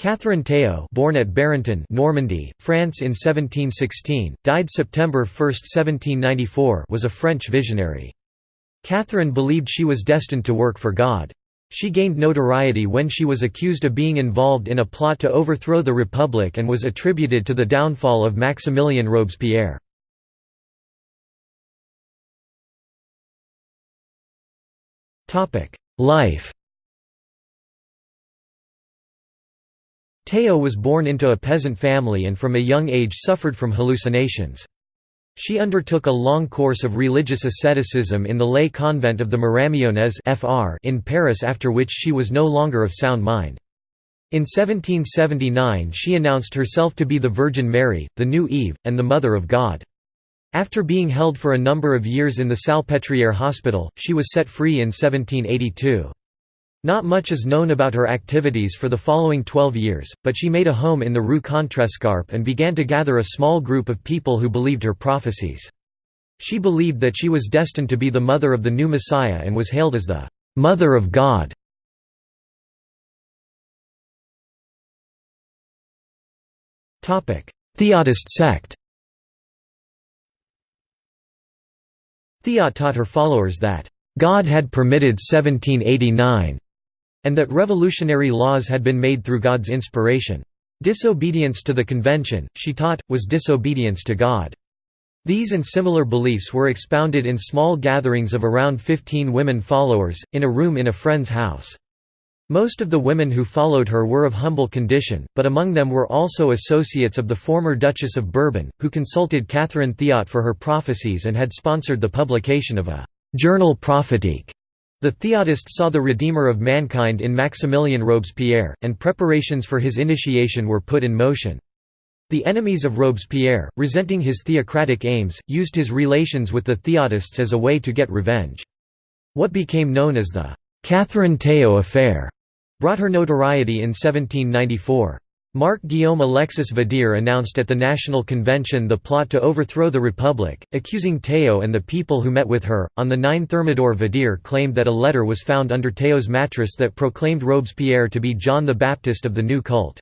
Catherine Théot born at Barenton Normandy, France in 1716, died September 1, 1794 was a French visionary. Catherine believed she was destined to work for God. She gained notoriety when she was accused of being involved in a plot to overthrow the Republic and was attributed to the downfall of Maximilien Robespierre. Life Théot was born into a peasant family and from a young age suffered from hallucinations. She undertook a long course of religious asceticism in the lay convent of the Miramionnes in Paris after which she was no longer of sound mind. In 1779 she announced herself to be the Virgin Mary, the new Eve, and the Mother of God. After being held for a number of years in the Salpêtrière hospital, she was set free in 1782. Not much is known about her activities for the following 12 years, but she made a home in the Rue Contrescarpe and began to gather a small group of people who believed her prophecies. She believed that she was destined to be the mother of the new Messiah and was hailed as the «Mother of God». Theodist sect Théot taught her followers that God had permitted 1789 and that revolutionary laws had been made through God's inspiration. Disobedience to the convention, she taught, was disobedience to God. These and similar beliefs were expounded in small gatherings of around 15 women followers, in a room in a friend's house. Most of the women who followed her were of humble condition, but among them were also associates of the former Duchess of Bourbon, who consulted Catherine Théot for her prophecies and had sponsored the publication of a «journal prophétique» The Theodists saw the Redeemer of mankind in Maximilien Robespierre, and preparations for his initiation were put in motion. The enemies of Robespierre, resenting his theocratic aims, used his relations with the Theodists as a way to get revenge. What became known as the Catherine Théot affair brought her notoriety in 1794. Marc Guillaume Alexis Vadier announced at the National Convention the plot to overthrow the Republic, accusing Théot and the people who met with her. On the 9 Thermidor, Vadier claimed that a letter was found under Théot's mattress that proclaimed Robespierre to be John the Baptist of the new cult.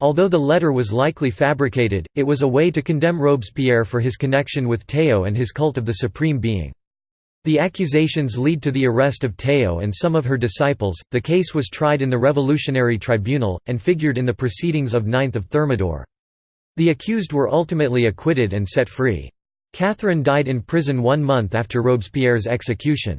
Although the letter was likely fabricated, it was a way to condemn Robespierre for his connection with Théot and his cult of the Supreme Being. The accusations lead to the arrest of Théot and some of her disciples. The case was tried in the Revolutionary Tribunal, and figured in the proceedings of 9 Thermidor. The accused were ultimately acquitted and set free. Catherine died in prison one month after Robespierre's execution.